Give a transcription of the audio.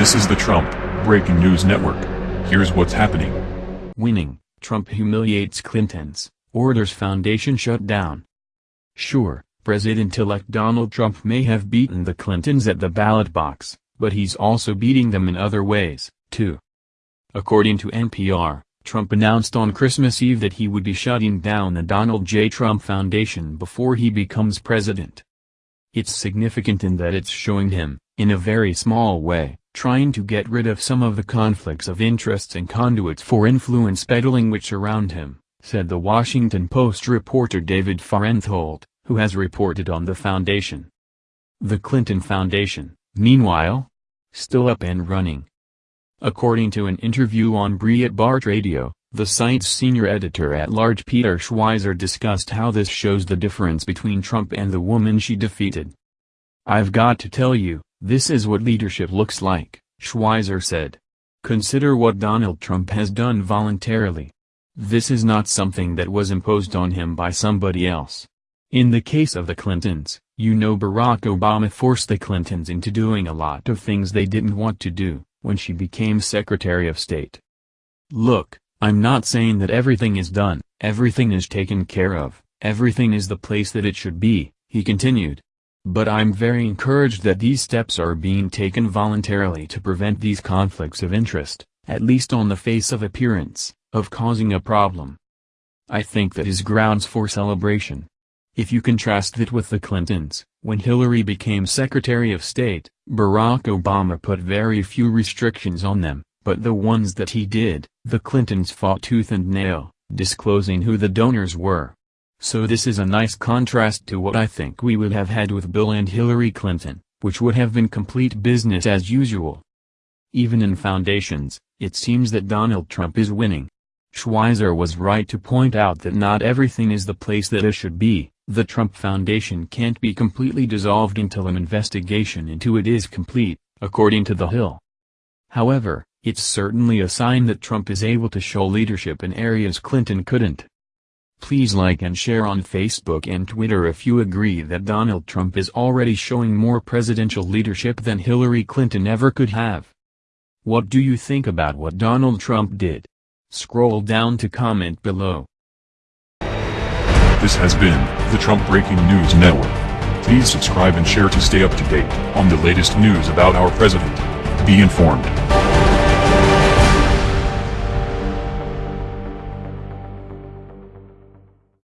This is the Trump Breaking News Network. Here's what's happening. Winning, Trump humiliates Clintons, orders foundation shut down. Sure, President-elect Donald Trump may have beaten the Clintons at the ballot box, but he's also beating them in other ways, too. According to NPR, Trump announced on Christmas Eve that he would be shutting down the Donald J. Trump Foundation before he becomes president. It's significant in that it's showing him, in a very small way, trying to get rid of some of the conflicts of interests and conduits for influence peddling which surround him, said the Washington Post reporter David Fahrenthold, who has reported on the foundation. The Clinton Foundation, meanwhile, still up and running. According to an interview on Breitbart Radio, the site's senior editor-at-large Peter Schweizer discussed how this shows the difference between Trump and the woman she defeated. I've got to tell you, this is what leadership looks like, Schweizer said. Consider what Donald Trump has done voluntarily. This is not something that was imposed on him by somebody else. In the case of the Clintons, you know Barack Obama forced the Clintons into doing a lot of things they didn't want to do, when she became Secretary of State. Look, I'm not saying that everything is done, everything is taken care of, everything is the place that it should be, he continued. But I'm very encouraged that these steps are being taken voluntarily to prevent these conflicts of interest, at least on the face of appearance, of causing a problem. I think that is grounds for celebration. If you contrast that with the Clintons, when Hillary became Secretary of State, Barack Obama put very few restrictions on them, but the ones that he did, the Clintons fought tooth and nail, disclosing who the donors were. So this is a nice contrast to what I think we would have had with Bill and Hillary Clinton, which would have been complete business as usual. Even in foundations, it seems that Donald Trump is winning. Schweizer was right to point out that not everything is the place that it should be, the Trump Foundation can't be completely dissolved until an investigation into it is complete, according to The Hill. However, it's certainly a sign that Trump is able to show leadership in areas Clinton couldn't. Please like and share on Facebook and Twitter if you agree that Donald Trump is already showing more presidential leadership than Hillary Clinton ever could have. What do you think about what Donald Trump did? Scroll down to comment below. This has been the Trump Breaking News Network. Please subscribe and share to stay up to date on the latest news about our president. Be informed.